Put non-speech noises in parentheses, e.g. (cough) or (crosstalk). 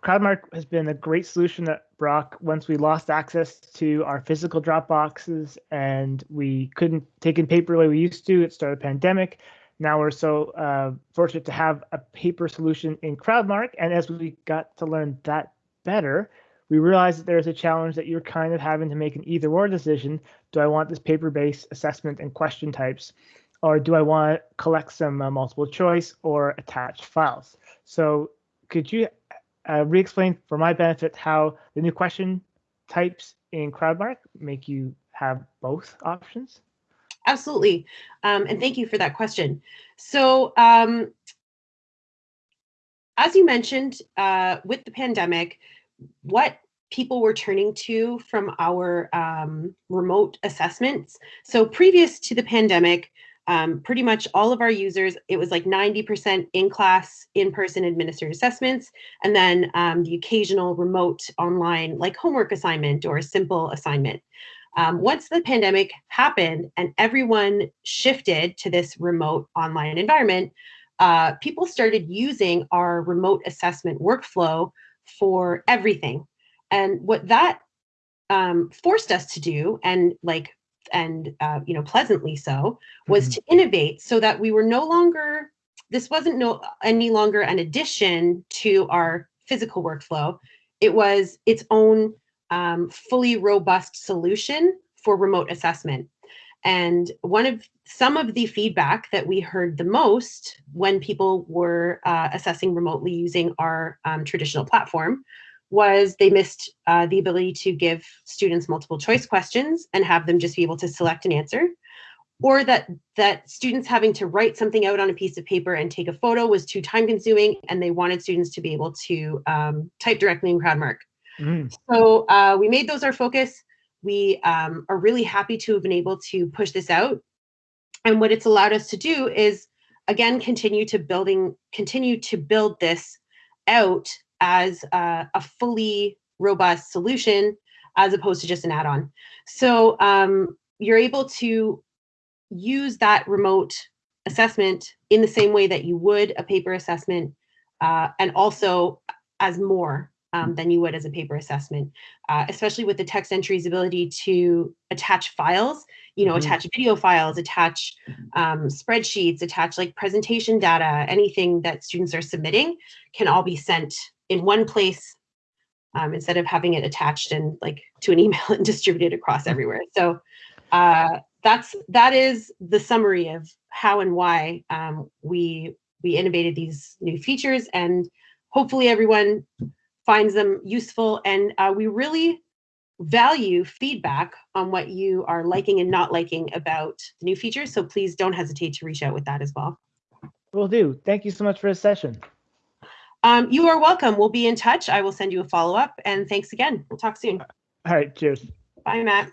CrowdMark has been a great solution at Brock once we lost access to our physical drop boxes and we couldn't take in paper the way we used to. It started a pandemic. Now we're so uh, fortunate to have a paper solution in CrowdMark. And as we got to learn that better, we realized that there's a challenge that you're kind of having to make an either or decision. Do I want this paper-based assessment and question types? Or do I want to collect some uh, multiple choice or attached files? So could you uh, re-explain for my benefit how the new question types in CrowdMark make you have both options? Absolutely. Um, and thank you for that question. So um, as you mentioned, uh, with the pandemic, what people were turning to from our um, remote assessments. So previous to the pandemic, um, pretty much all of our users, it was like 90% in-class, in-person administered assessments, and then um, the occasional remote online like homework assignment or a simple assignment. Um, once the pandemic happened and everyone shifted to this remote online environment, uh, people started using our remote assessment workflow for everything. And what that um, forced us to do, and like and uh, you know pleasantly so was mm -hmm. to innovate so that we were no longer this wasn't no any longer an addition to our physical workflow it was its own um, fully robust solution for remote assessment and one of some of the feedback that we heard the most when people were uh, assessing remotely using our um, traditional platform was they missed uh, the ability to give students multiple choice questions and have them just be able to select an answer or that that students having to write something out on a piece of paper and take a photo was too time consuming and they wanted students to be able to um, type directly in CrowdMark. Mm. So uh, we made those our focus. We um, are really happy to have been able to push this out. And what it's allowed us to do is, again, continue to building, continue to build this out as a, a fully robust solution as opposed to just an add-on. So um, you're able to use that remote assessment in the same way that you would a paper assessment uh, and also as more um, than you would as a paper assessment, uh, especially with the text entry's ability to attach files, you know, mm -hmm. attach video files, attach um, spreadsheets, attach like presentation data, anything that students are submitting can all be sent in one place um, instead of having it attached and like to an (laughs) email and distributed across everywhere. So uh, that's that is the summary of how and why um, we we innovated these new features and hopefully everyone finds them useful and uh, we really value feedback on what you are liking and not liking about the new features. So please don't hesitate to reach out with that as well. Will do. Thank you so much for this session. Um, you are welcome. We'll be in touch. I will send you a follow up and thanks again. We'll talk soon. All right. Cheers. Bye, Matt.